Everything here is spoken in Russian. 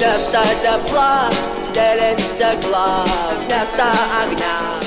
Место тепла, делится стекла место огня